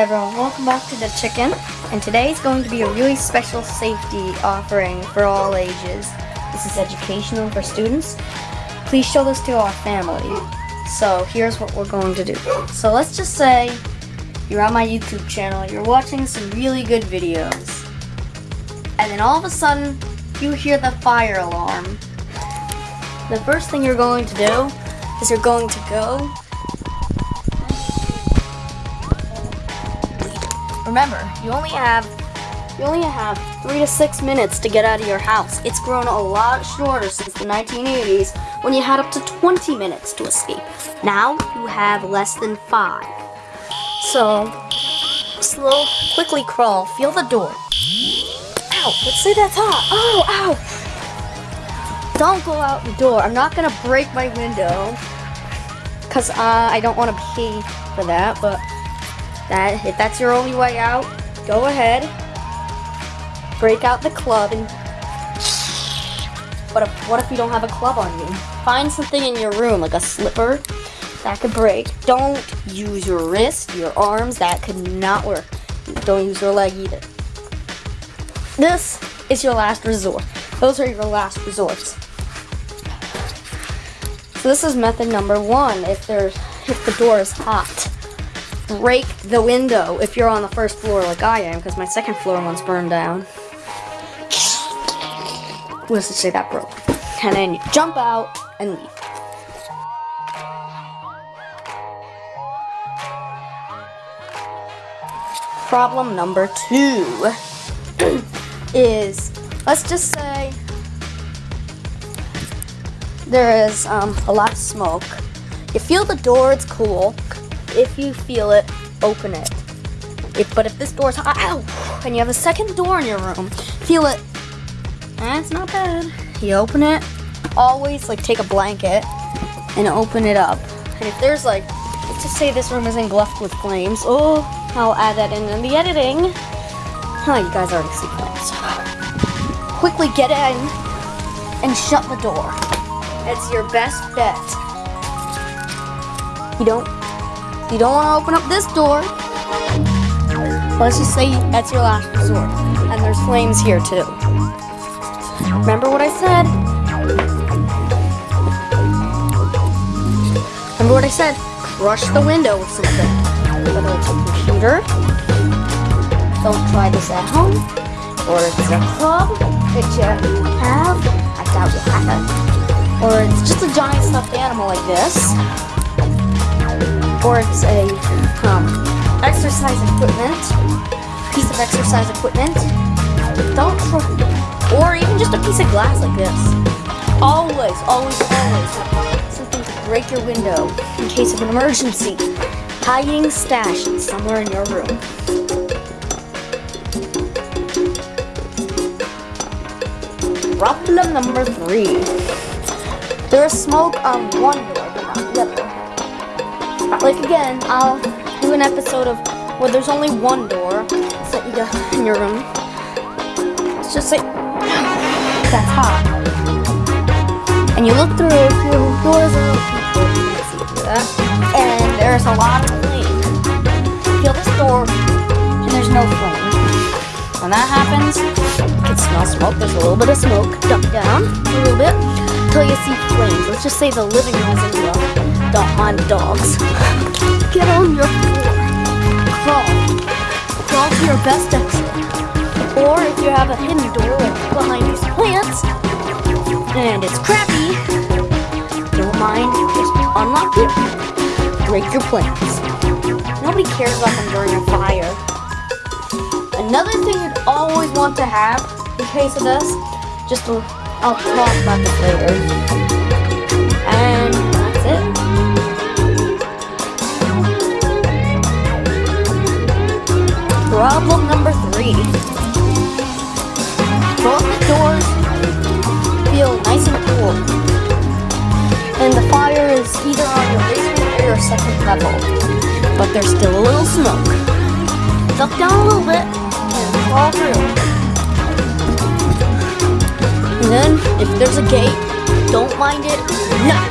everyone, welcome back to the chicken and today is going to be a really special safety offering for all ages. This is educational for students. Please show this to our family. So here's what we're going to do. So let's just say you're on my YouTube channel, you're watching some really good videos and then all of a sudden you hear the fire alarm. The first thing you're going to do is you're going to go Remember, you only have you only have three to six minutes to get out of your house. It's grown a lot shorter since the 1980s when you had up to 20 minutes to escape. Now you have less than five. So, slow, quickly crawl, feel the door. Ow, let's say that's hot. Oh, ow. Don't go out the door. I'm not gonna break my window because uh, I don't want to pay for that, but that if that's your only way out, go ahead. Break out the club and but if, what if you don't have a club on you? Find something in your room, like a slipper, that could break. Don't use your wrist, your arms, that could not work. Don't use your leg either. This is your last resort. Those are your last resorts. So this is method number one, if there's if the door is hot break the window if you're on the first floor like I am, because my second floor one's burned down. Let's just say that broke. And then you jump out and leave. Problem number two is, let's just say there is um, a lot of smoke. You feel the door, it's cool. If you feel it, open it. If, but if this door's ow, and you have a second door in your room, feel it. That's not bad. You open it, always like take a blanket and open it up. And if there's like, let's just say this room is engulfed with flames. Oh, I'll add that in, in the editing. Oh, you guys already see flames. Quickly get in and shut the door. It's your best bet. You don't you don't want to open up this door. Let's just say that's your last resort. And there's flames here too. Remember what I said? Remember what I said? Crush the window with something. Whether it's a computer. Don't try this at home. Or it's a club that you have. I doubt you have it. Or it's just a giant stuffed animal like this or it's a um, exercise equipment, piece of exercise equipment. Don't or even just a piece of glass like this. Always, always, always something to break your window in case of an emergency. Hiding stash somewhere in your room. Problem number three. There is smoke on one Like again, I'll do an episode of where there's only one door that you got in your room. It's just like that's hot. And you look through, your doors that. And there's a lot of flame. Feel this door, and there's no flame. When that happens, you can smell smoke. There's a little bit of smoke. Duck down a little bit until you see flames. Let's just say the living room is in don't the dogs. Get on your floor. Crawl. Crawl to your best exit. Or if you have a hidden door behind these plants, and it's crappy, don't mind, just unlock it. Break your plants. Nobody cares about them during a fire. Another thing you'd always want to have in case of this, just to, I'll talk about this later. And Problem number three. The doors feel nice and cool. And the fire is either on your basement or your second level. But there's still a little smoke. Duck down a little bit and crawl through. And then, if there's a gate, don't mind it, knock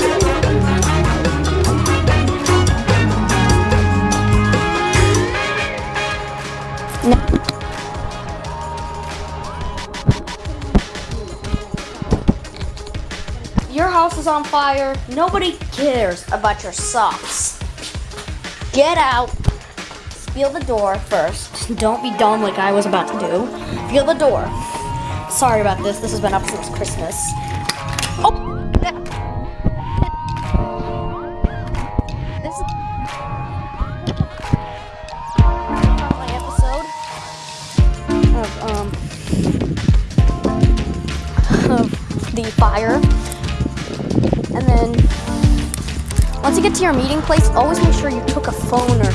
Your house is on fire. Nobody cares about your socks. Get out. Feel the door first. Don't be dumb like I was about to do. Feel the door. Sorry about this. This has been up since Christmas. To your meeting place, always make sure you took a phone or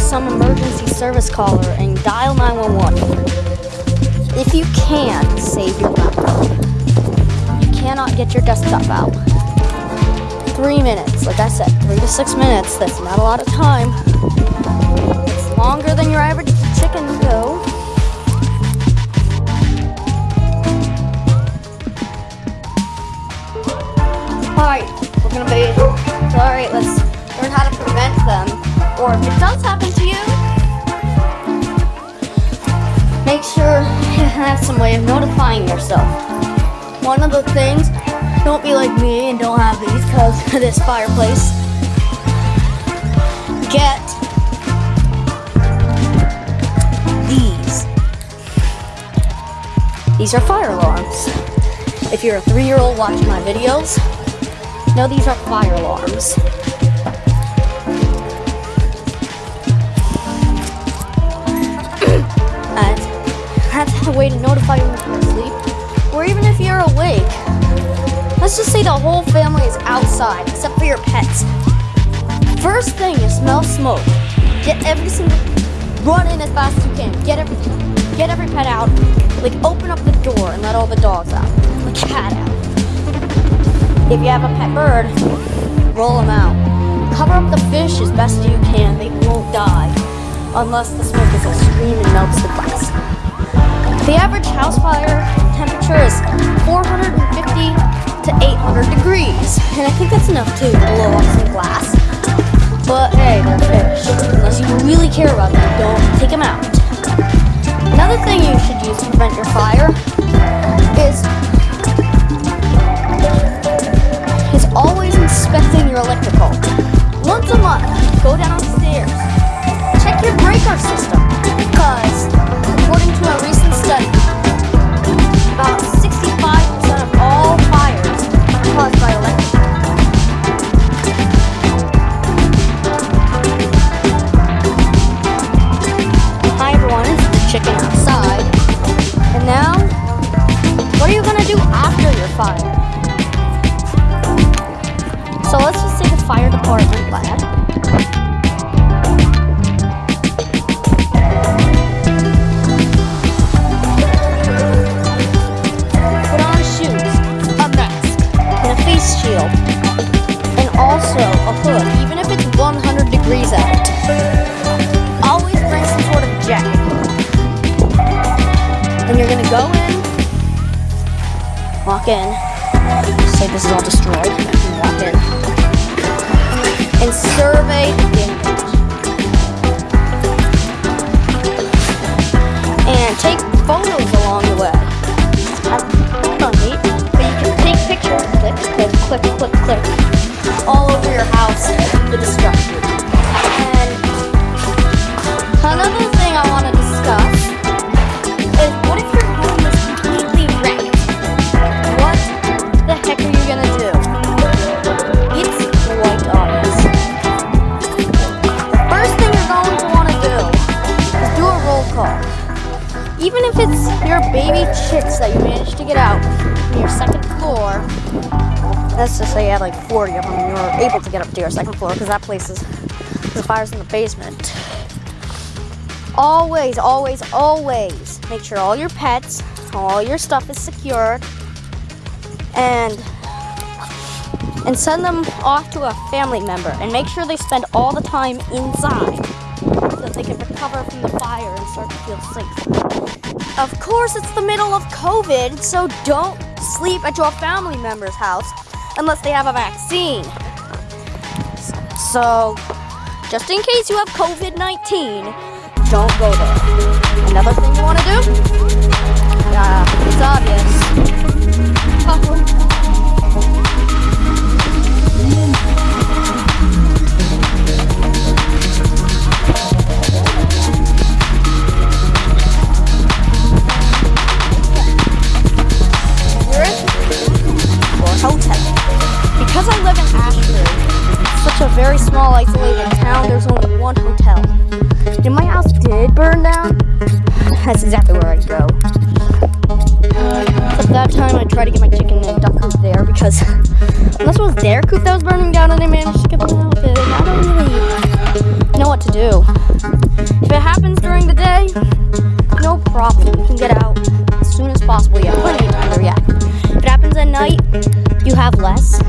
some emergency service caller and dial 911. If you can, save your laptop. You cannot get your desktop out. Three minutes, like I said, three to six minutes. That's not a lot of time. It's longer than your average chicken though. Alright, we're gonna be. Alright, let's learn how to prevent them. Or if it does happen to you, make sure you have some way of notifying yourself. One of the things, don't be like me and don't have these because of this fireplace. Get these. These are fire alarms. If you're a three-year-old watching my videos, know these are fire alarms. That's a way to notify you when you're asleep, or even if you're awake. Let's just say the whole family is outside, except for your pets. First thing you smell smoke. Get every single run in as fast as you can. Get every get every pet out. Like open up the door and let all the dogs out. The cat out. If you have a pet bird, roll them out. Cover up the fish as best you can. They won't die unless the smoke is extreme and melts the glass. The average house fire temperature is 450 to 800 degrees, and I think that's enough to blow off some glass. But hey, they're fish. Unless you really care about them, don't take them out. Another thing you should use to prevent your fire And you're gonna go in, walk in, say this is all destroyed, and walk in, and survey the damage. And take photos along the way. Have fun, neat, but you can take pictures, click, click, click, click, click, all over your house, the destruction. And Another thing I Even if it's your baby chicks that you managed to get out from your second floor, let's just say you had like 40 of them and you were able to get up to your second floor because that place is, the fire's in the basement. Always, always, always make sure all your pets, all your stuff is secured, and and send them off to a family member. And make sure they spend all the time inside so that they can recover from the fire and start to feel safe. Of course, it's the middle of COVID, so don't sleep at your family member's house unless they have a vaccine. So, just in case you have COVID 19, don't go there. Another thing you want to do? Yeah, it's obvious. Unless it was their coop that was burning down and they managed to get them out with it, I don't really know what to do. If it happens during the day, no problem. You can get out as soon as possible. You have plenty of time to react. If it happens at night, you have less.